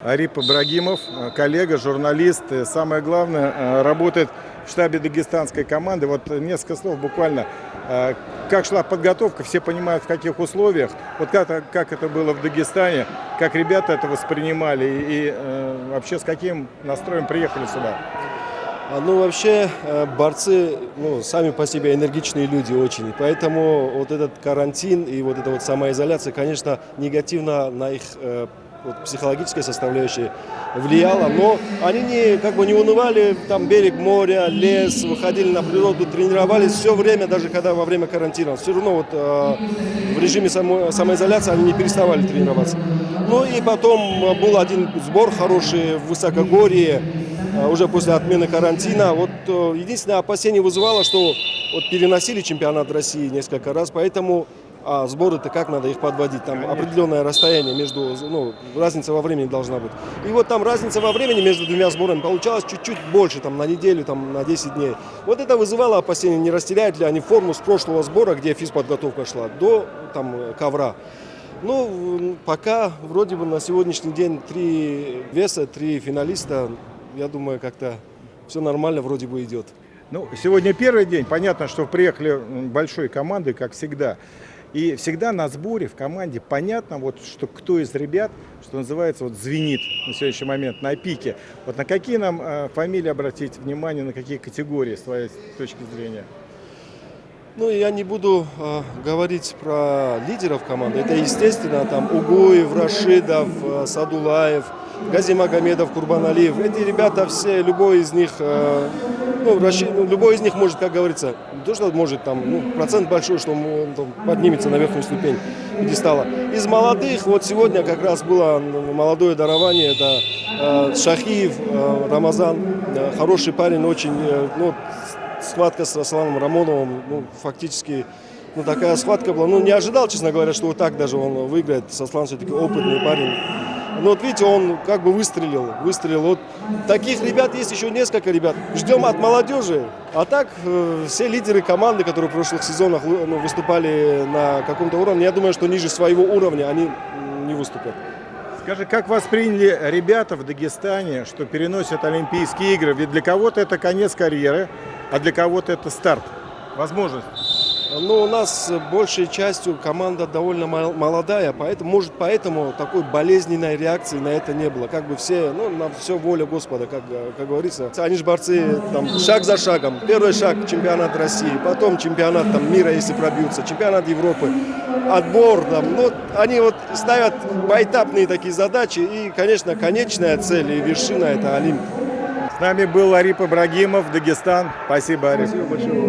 Арип Ибрагимов, э, коллега, журналист, э, самое главное, э, работает в штабе дагестанской команды. Вот несколько слов буквально. Как шла подготовка, все понимают в каких условиях. Вот как, как это было в Дагестане, как ребята это воспринимали и э, вообще с каким настроем приехали сюда. А, Ну, вообще, борцы, ну, сами по себе энергичные люди очень. И Поэтому вот этот карантин и вот эта вот самоизоляция, конечно, негативно на их вот, психологической составляющей влияла. Но они не, как бы не унывали, там берег моря, лес, выходили на природу, тренировались все время, даже когда во время карантина. Все равно вот э, в режиме само- самоизоляции они не переставали тренироваться. Ну и потом э, был один сбор хороший в Высокогорье, э, уже после отмены карантина. Вот э, единственное опасение вызывало, что вот переносили чемпионат России несколько раз, поэтому а сборы-то как надо их подводить? Там определенное расстояние между, ну, разница во времени должна быть. И вот там разница во времени между двумя сборами получалась чуть-чуть больше, там на неделю, там на 10 дней. Вот это вызывало опасение, не растеряют ли они форму с прошлого сбора, где физподготовка шла, до там ковра. Ну, пока вроде бы на сегодняшний день три веса, три финалиста. Я думаю, как-то все нормально вроде бы идет. Ну, сегодня первый день. Понятно, что приехали большой командой, как всегда. И всегда на сборе в команде понятно, вот, что кто из ребят, что называется, вот, звенит на сегодняшний момент на пике. Вот на какие нам э, фамилии обратить внимание, на какие категории, с твоей точки зрения? Ну, я не буду э, говорить про лидеров команды. Это, естественно, там Угуев, Рашидов, э, Садулаев, Гази Магомедов, Курбаналиев. Эти ребята все, любой из них, э, ну, Раши- ну, любой из них может, как говорится, то, что может, там, ну, процент большой, что он там, поднимется на верхнюю ступень пьедестала. Из молодых, вот сегодня как раз было молодое дарование, это э, Шахиев, э, Рамазан, э, хороший парень, очень, э, ну, схватка с Асланом Рамоновым, ну, фактически, ну, такая схватка была. Ну, не ожидал, честно говоря, что вот так даже он выиграет. Аслан все-таки опытный парень. Ну, вот видите, он как бы выстрелил, выстрелил. Вот таких ребят есть еще несколько ребят. Ждем от молодежи. А так, э, все лидеры команды, которые в прошлых сезонах вы- ну, выступали на каком-то уровне, я думаю, что ниже своего уровня они не выступят. Скажи, как восприняли ребята в Дагестане, что переносят Олимпийские игры? Ведь для кого-то это конец карьеры, а для кого-то это старт. Возможность. Ну, у нас большей частью команда довольно мол- молодая, поэтому, может, поэтому такой болезненной реакции на это не было. Как бы все, ну, на все воля Господа, как, как говорится. Они же борцы там, шаг за шагом. Первый шаг – чемпионат России, потом чемпионат там, мира, если пробьются, чемпионат Европы, отбор. Там, ну, они вот ставят поэтапные такие задачи, и, конечно, конечная цель и вершина – это Олимп. Нами был Арип Ибрагимов, Дагестан. Спасибо, Арип. Спасибо большое.